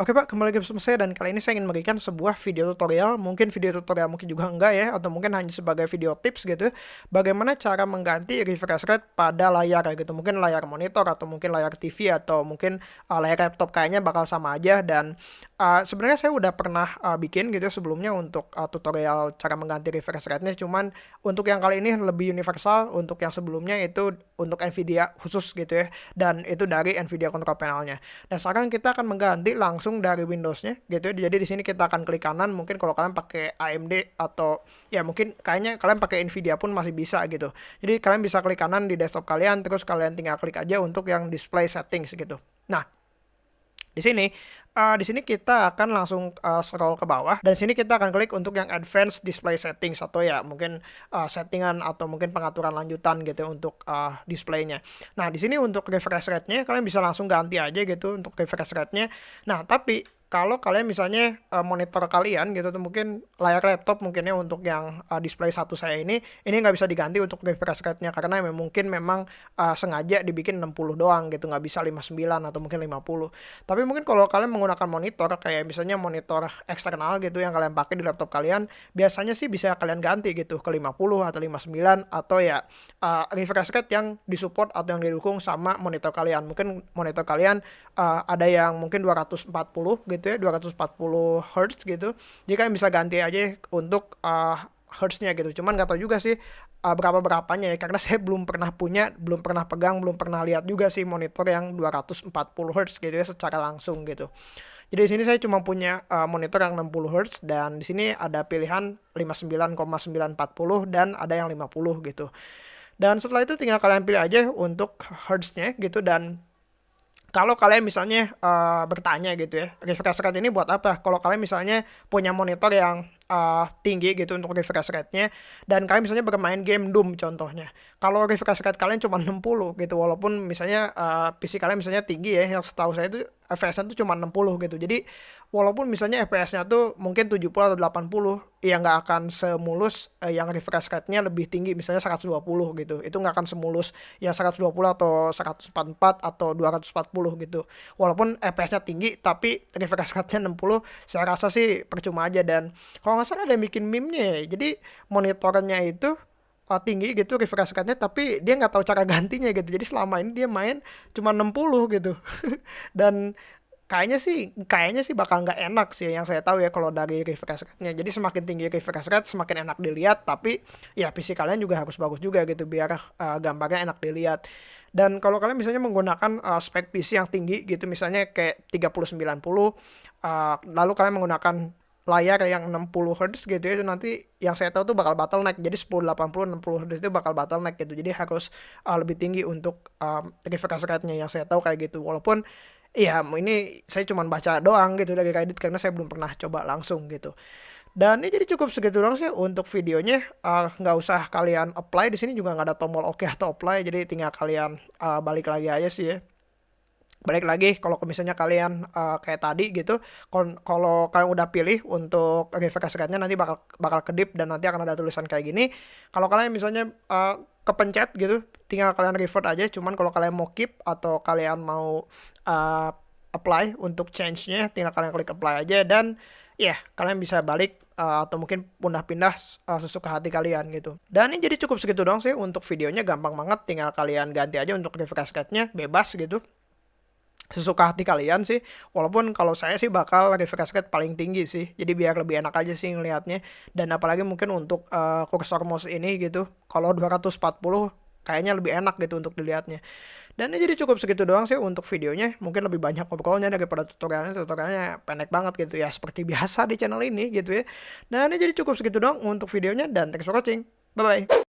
Oke Pak, kembali lagi bersama saya dan kali ini saya ingin memberikan sebuah video tutorial, mungkin video tutorial mungkin juga enggak ya, atau mungkin hanya sebagai video tips gitu, bagaimana cara mengganti refresh rate pada layar gitu, mungkin layar monitor atau mungkin layar TV atau mungkin uh, layar laptop kayaknya bakal sama aja. Dan uh, sebenarnya saya udah pernah uh, bikin gitu sebelumnya untuk uh, tutorial cara mengganti refresh rate-nya, cuman untuk yang kali ini lebih universal, untuk yang sebelumnya itu untuk Nvidia khusus gitu ya, dan itu dari Nvidia control panelnya. Dan sekarang kita akan mengganti langsung langsung dari Windowsnya gitu ya. Jadi di sini kita akan klik kanan. Mungkin kalau kalian pakai AMD atau ya mungkin kayaknya kalian pakai Nvidia pun masih bisa gitu. Jadi kalian bisa klik kanan di desktop kalian, terus kalian tinggal klik aja untuk yang display settings gitu. Nah, di sini uh, di sini kita akan langsung uh, scroll ke bawah dan sini kita akan klik untuk yang advanced display settings atau ya mungkin uh, settingan atau mungkin pengaturan lanjutan gitu untuk uh, displaynya. Nah di sini untuk refresh rate-nya kalian bisa langsung ganti aja gitu untuk refresh rate-nya. Nah tapi kalau kalian misalnya uh, monitor kalian gitu tuh mungkin layar laptop mungkinnya untuk yang uh, display satu saya ini ini nggak bisa diganti untuk refresh rate-nya karena mungkin memang uh, sengaja dibikin 60 doang gitu nggak bisa 59 atau mungkin 50 tapi mungkin kalau kalian menggunakan monitor kayak misalnya monitor eksternal gitu yang kalian pakai di laptop kalian biasanya sih bisa kalian ganti gitu ke 50 atau 59 atau ya uh, refresh rate yang disupport atau yang didukung sama monitor kalian. Mungkin monitor kalian uh, ada yang mungkin 240 gitu gitu ya 240 Hz gitu. Jadi kalian bisa ganti aja untuk uh, hertznya gitu. Cuman nggak tahu juga sih uh, berapa berapanya ya karena saya belum pernah punya belum pernah pegang belum pernah lihat juga sih monitor yang 240 Hz gitu ya secara langsung gitu. Jadi di sini saya cuma punya uh, monitor yang 60 Hz dan di sini ada pilihan 59,940 dan ada yang 50 gitu. Dan setelah itu tinggal kalian pilih aja untuk hertznya gitu dan kalau kalian misalnya uh, bertanya gitu ya, refresh rate ini buat apa? Kalau kalian misalnya punya monitor yang uh, tinggi gitu untuk refresh rate-nya dan kalian misalnya bermain game Doom contohnya. Kalau refresh rate kalian cuma 60 gitu walaupun misalnya uh, PC kalian misalnya tinggi ya yang setahu saya itu FPS-nya tuh cuma 60 gitu. Jadi walaupun misalnya FPS-nya tuh mungkin 70 atau 80 ya nggak akan semulus eh, yang refresh rate-nya lebih tinggi misalnya 120 gitu. Itu nggak akan semulus yang 120 atau 144 atau 240 gitu. Walaupun FPS-nya tinggi tapi refresh rate-nya 60 saya rasa sih percuma aja dan kalau nggak salah ada yang bikin meme-nya ya. Jadi monitornya itu uh, tinggi gitu refresh rate-nya tapi dia nggak tahu cara gantinya gitu. Jadi selama ini dia main cuma 60 gitu. Dan kayaknya sih kayaknya sih bakal nggak enak sih yang saya tahu ya kalau dari refresh rate-nya. Jadi semakin tinggi refresh rate semakin enak dilihat tapi ya PC kalian juga harus bagus juga gitu biar uh, gambarnya enak dilihat. Dan kalau kalian misalnya menggunakan uh, spek PC yang tinggi gitu misalnya kayak 3090 uh, lalu kalian menggunakan layar yang 60 Hz gitu ya itu nanti yang saya tahu tuh bakal bottleneck jadi 1080 60 Hz itu bakal bottleneck gitu jadi harus uh, lebih tinggi untuk um, refresh rate-nya yang saya tahu kayak gitu walaupun Iya, ini saya cuma baca doang gitu dari Reddit karena saya belum pernah coba langsung gitu. Dan ini jadi cukup segitu doang sih untuk videonya. Nggak uh, usah kalian apply di sini juga nggak ada tombol oke okay atau apply. Jadi tinggal kalian uh, balik lagi aja sih ya balik lagi kalau misalnya kalian uh, kayak tadi gitu kalau kalian udah pilih untuk refresh rate-nya nanti bakal bakal kedip dan nanti akan ada tulisan kayak gini kalau kalian misalnya uh, kepencet gitu tinggal kalian revert aja cuman kalau kalian mau keep atau kalian mau uh, apply untuk change-nya tinggal kalian klik apply aja dan ya yeah, kalian bisa balik uh, atau mungkin pindah-pindah uh, sesuka hati kalian gitu. Dan ini jadi cukup segitu dong sih untuk videonya gampang banget tinggal kalian ganti aja untuk refresh rate-nya bebas gitu sesuka hati kalian sih. Walaupun kalau saya sih bakal refresh rate paling tinggi sih. Jadi biar lebih enak aja sih ngelihatnya. Dan apalagi mungkin untuk uh, kursor mouse ini gitu kalau 240 kayaknya lebih enak gitu untuk dilihatnya. Dan ini jadi cukup segitu doang sih untuk videonya. Mungkin lebih banyak ngobrolnya daripada tutorialnya. Tutorialnya pendek banget gitu ya seperti biasa di channel ini gitu ya. Dan ini jadi cukup segitu doang untuk videonya. Dan thanks for watching. Bye bye